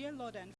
Dear Lord and